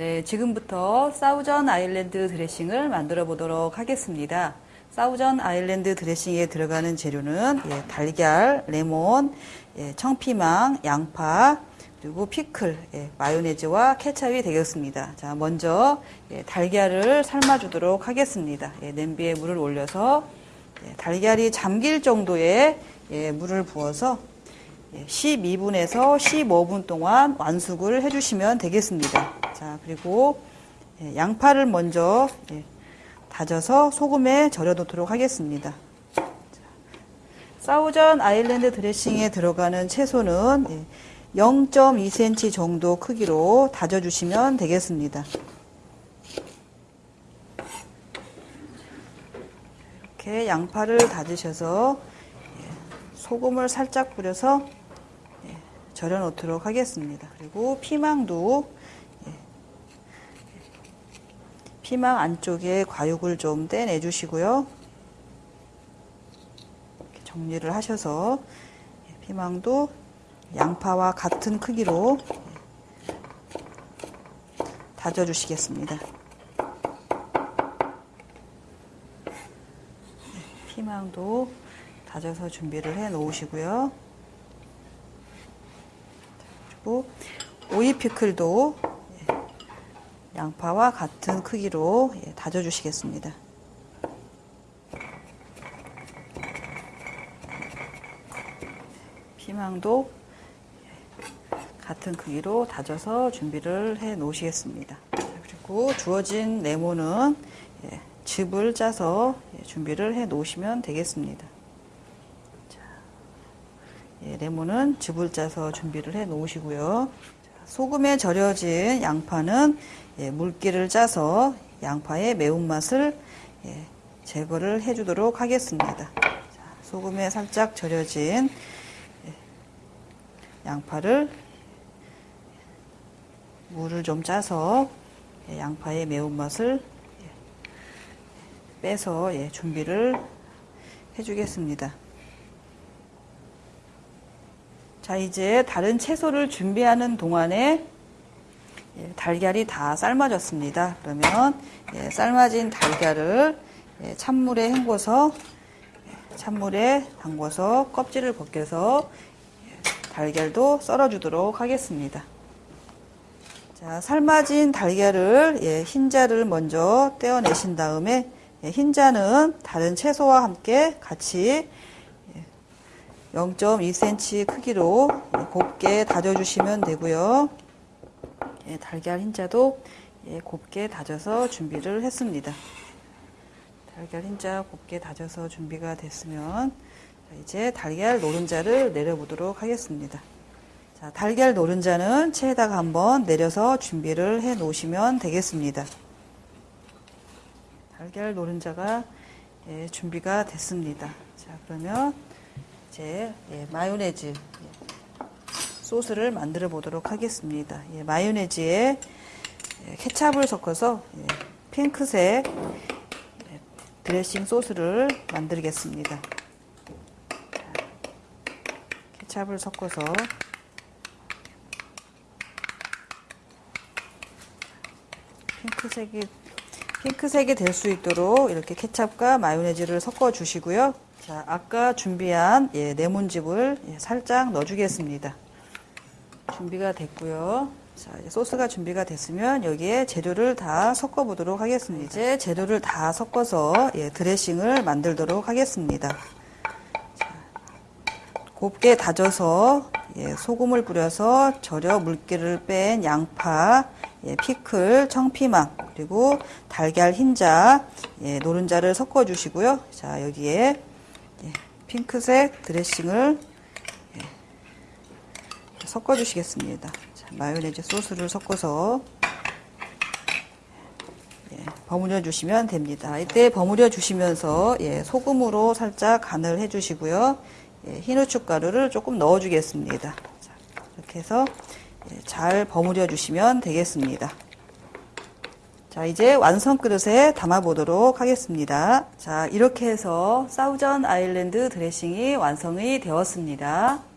네, 지금부터 사우전 아일랜드 드레싱을 만들어 보도록 하겠습니다. 사우전 아일랜드 드레싱에 들어가는 재료는 예, 달걀, 레몬, 예, 청피망, 양파, 그리고 피클, 예, 마요네즈와 케찹이 되겠습니다. 자, 먼저 예, 달걀을 삶아주도록 하겠습니다. 예, 냄비에 물을 올려서 예, 달걀이 잠길 정도의 예, 물을 부어서 12분에서 15분 동안 완숙을 해주시면 되겠습니다. 자, 그리고 예, 양파를 먼저 예, 다져서 소금에 절여 놓도록 하겠습니다. 사우전 아일랜드 드레싱에 들어가는 채소는 0.2cm 예, 정도 크기로 다져주시면 되겠습니다. 이렇게 양파를 다지셔서 소금을 살짝 뿌려서 절여 놓도록 하겠습니다. 그리고 피망도 예, 피망 안쪽에 과육을 좀 떼내 주시고요. 정리를 하셔서 예, 피망도 양파와 같은 크기로 예, 다져 주시겠습니다. 피망도 다져서 준비를 해 놓으시고요. 그리고 오이 피클도 예, 양파와 같은 크기로 예, 다져 주시겠습니다. 피망도 예, 같은 크기로 다져서 준비를 해 놓으시겠습니다. 그리고 주어진 레몬은 즙을 짜서 준비를 해 놓으시면 되겠습니다. 예, 레몬은 즙을 짜서 준비를 해 놓으시고요. 소금에 절여진 양파는 예, 물기를 짜서 양파의 매운맛을 예, 제거를 해 주도록 하겠습니다. 자, 소금에 살짝 절여진 예, 양파를 물을 좀 짜서 예, 양파의 매운맛을 예, 빼서 준비를 해 주겠습니다. 자, 이제 다른 채소를 준비하는 동안에 예, 달걀이 다 삶아졌습니다. 그러면 예, 삶아진 달걀을 예, 찬물에 헹궈서 예, 찬물에 담궈서 껍질을 벗겨서 예, 달걀도 썰어주도록 하겠습니다. 자, 삶아진 달걀을 예, 흰자를 먼저 떼어내신 다음에 흰자는 다른 채소와 함께 같이 0.2cm 크기로 곱게 다져주시면 되고요. 예, 달걀 흰자도 예, 곱게 다져서 준비를 했습니다. 달걀 흰자 곱게 다져서 준비가 됐으면 이제 달걀 노른자를 내려보도록 하겠습니다. 자, 달걀 노른자는 체에다가 한번 내려서 준비를 해 놓으시면 되겠습니다. 달걀 노른자가 예, 준비가 됐습니다. 자, 그러면 이 제 예, 마요네즈 예, 소스를 만들어 보도록 하겠습니다. 예, 마요네즈에 예, 케찹을 섞어서 예, 핑크색 예, 드레싱 소스를 만들겠습니다. 케찹을 섞어서 핑크색이 핑크색이 될 수 있도록 이렇게 케찹과 마요네즈를 섞어 주시고요. 자, 아까 준비한 예, 레몬즙을 예, 살짝 넣어주겠습니다. 준비가 됐고요. 자, 소스가 준비가 됐으면 여기에 재료를 다 섞어 보도록 하겠습니다. 이제 재료를 다 섞어서 예, 드레싱을 만들도록 하겠습니다. 자, 곱게 다져서 예, 소금을 뿌려서 절여 물기를 뺀 양파, 예, 피클, 청피망, 그리고 달걀 흰자, 예, 노른자를 섞어 주시고요. 자, 여기에 예, 핑크색 드레싱을 예, 섞어 주시겠습니다. 마요네즈 소스를 섞어서 예, 버무려 주시면 됩니다. 이때 버무려 주시면서 예, 소금으로 살짝 간을 해 주시고요. 예, 흰 후춧 가루를 조금 넣어 주겠습니다. 이렇게 해서 예, 잘 버무려 주시면 되겠습니다. 자, 이제 완성 그릇에 담아 보도록 하겠습니다. 자, 이렇게 해서 사우전 아일랜드 드레싱이 완성이 되었습니다.